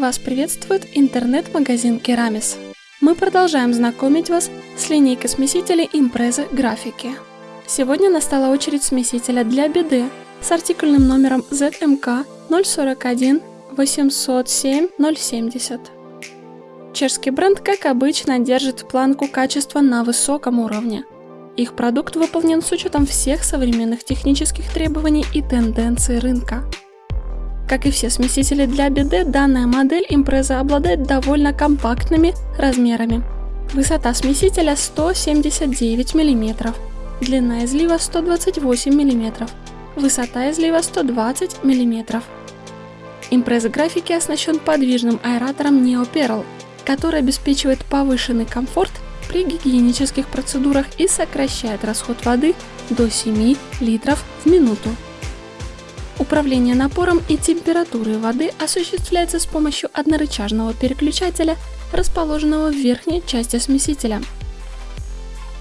Вас приветствует интернет-магазин Керамис. Мы продолжаем знакомить вас с линейкой смесителей импрезы графики. Сегодня настала очередь смесителя для BD с артикульным номером ZMK 041 807 070. Чешский бренд, как обычно, держит планку качества на высоком уровне. Их продукт выполнен с учетом всех современных технических требований и тенденций рынка. Как и все смесители для BD, данная модель импреза обладает довольно компактными размерами. Высота смесителя 179 мм, длина излива 128 мм, высота излива 120 мм. Импреза графики оснащен подвижным аэратором NeoPerl, который обеспечивает повышенный комфорт при гигиенических процедурах и сокращает расход воды до 7 литров в минуту. Управление напором и температурой воды осуществляется с помощью однорычажного переключателя, расположенного в верхней части смесителя.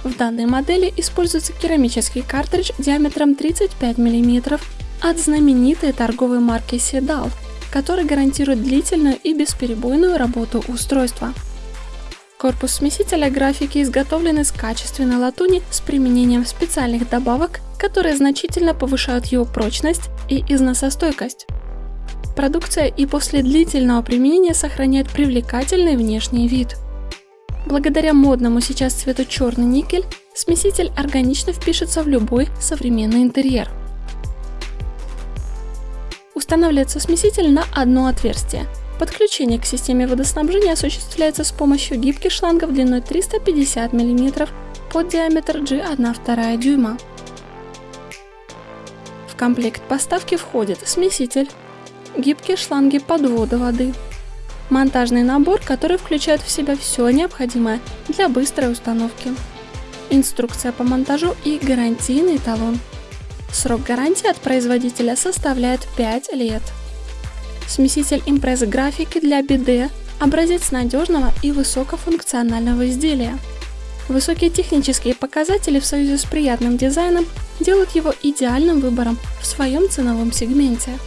В данной модели используется керамический картридж диаметром 35 мм от знаменитой торговой марки Sedal, который гарантирует длительную и бесперебойную работу устройства. Корпус смесителя графики изготовлен из качественной латуни с применением специальных добавок, которые значительно повышают его прочность и износостойкость. Продукция и после длительного применения сохраняет привлекательный внешний вид. Благодаря модному сейчас цвету черный никель, смеситель органично впишется в любой современный интерьер. Устанавливается смеситель на одно отверстие – Подключение к системе водоснабжения осуществляется с помощью гибких шлангов длиной 350 мм под диаметр G1,2 дюйма. В комплект поставки входит смеситель, гибкие шланги подвода воды, монтажный набор, который включает в себя все необходимое для быстрой установки, инструкция по монтажу и гарантийный талон. Срок гарантии от производителя составляет 5 лет. Смеситель импресс графики для BD – образец надежного и высокофункционального изделия. Высокие технические показатели в союзе с приятным дизайном делают его идеальным выбором в своем ценовом сегменте.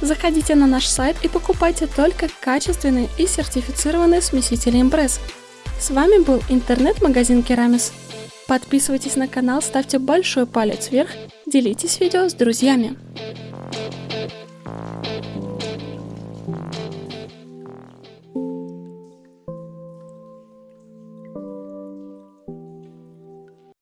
Заходите на наш сайт и покупайте только качественные и сертифицированные смесители импресс. С вами был интернет-магазин Керамис. Подписывайтесь на канал, ставьте большой палец вверх, делитесь видео с друзьями.